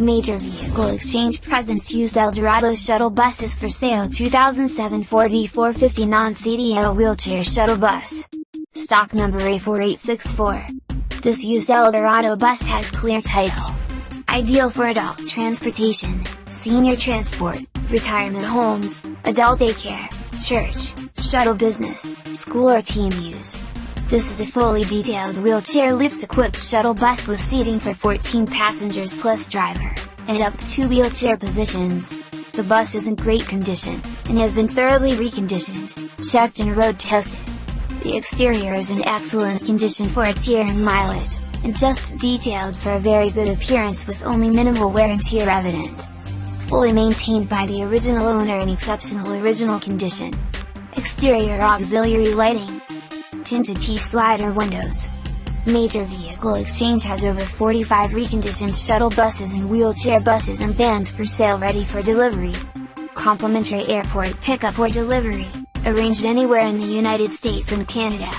Major Vehicle Exchange presents used Eldorado shuttle buses for sale 2007 Ford E450 non-CDL wheelchair shuttle bus. Stock number A4864. This used Eldorado bus has clear title. Ideal for adult transportation, senior transport, retirement homes, adult daycare, church, shuttle business, school or team use. This is a fully detailed wheelchair lift-equipped shuttle bus with seating for 14 passengers plus driver, and up to 2 wheelchair positions. The bus is in great condition, and has been thoroughly reconditioned, checked and road tested. The exterior is in excellent condition for its year and mileage, and just detailed for a very good appearance with only minimal wear and tear evident. Fully maintained by the original owner in exceptional original condition. Exterior auxiliary lighting, tinted T-slider windows. Major Vehicle Exchange has over 45 reconditioned shuttle buses and wheelchair buses and vans for sale ready for delivery. Complimentary airport pickup or delivery, arranged anywhere in the United States and Canada.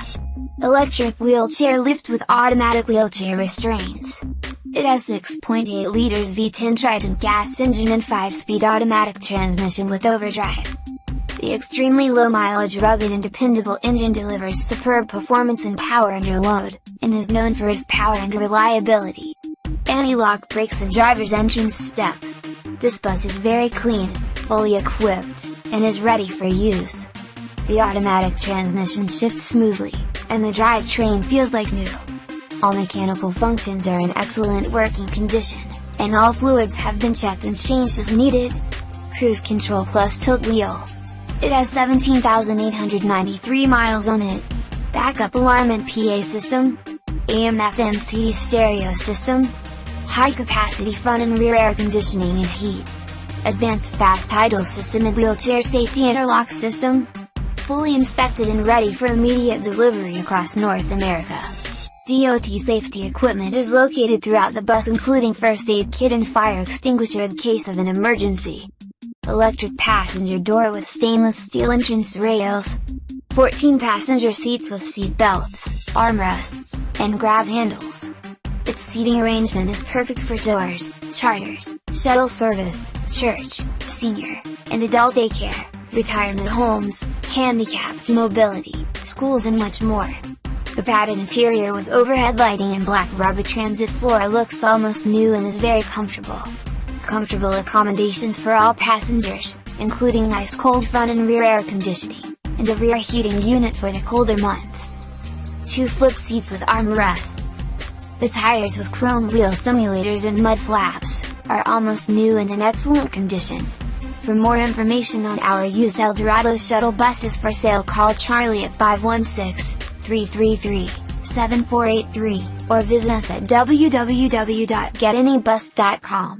Electric wheelchair lift with automatic wheelchair restraints. It has 6.8 liters V10 Triton gas engine and 5-speed automatic transmission with overdrive. The extremely low mileage rugged and dependable engine delivers superb performance and power under load, and is known for its power and reliability. Anti-lock brakes and driver's entrance step. This bus is very clean, fully equipped, and is ready for use. The automatic transmission shifts smoothly, and the drivetrain feels like new. All mechanical functions are in excellent working condition, and all fluids have been checked and changed as needed. Cruise control plus tilt wheel. It has 17,893 miles on it. Backup alarm and PA system, AM FM CD stereo system, high capacity front and rear air conditioning and heat, advanced fast idle system and wheelchair safety interlock system, fully inspected and ready for immediate delivery across North America. DOT safety equipment is located throughout the bus including first aid kit and fire extinguisher in case of an emergency electric passenger door with stainless steel entrance rails, 14 passenger seats with seat belts, armrests, and grab handles. Its seating arrangement is perfect for tours, charters, shuttle service, church, senior, and adult daycare, retirement homes, handicapped mobility, schools and much more. The padded interior with overhead lighting and black rubber transit floor looks almost new and is very comfortable comfortable accommodations for all passengers, including ice cold front and rear air conditioning, and a rear heating unit for the colder months. Two flip seats with armrests. The tires with chrome wheel simulators and mud flaps, are almost new and in excellent condition. For more information on our used Eldorado shuttle buses for sale call Charlie at 516-333-7483, or visit us at www.getanybus.com.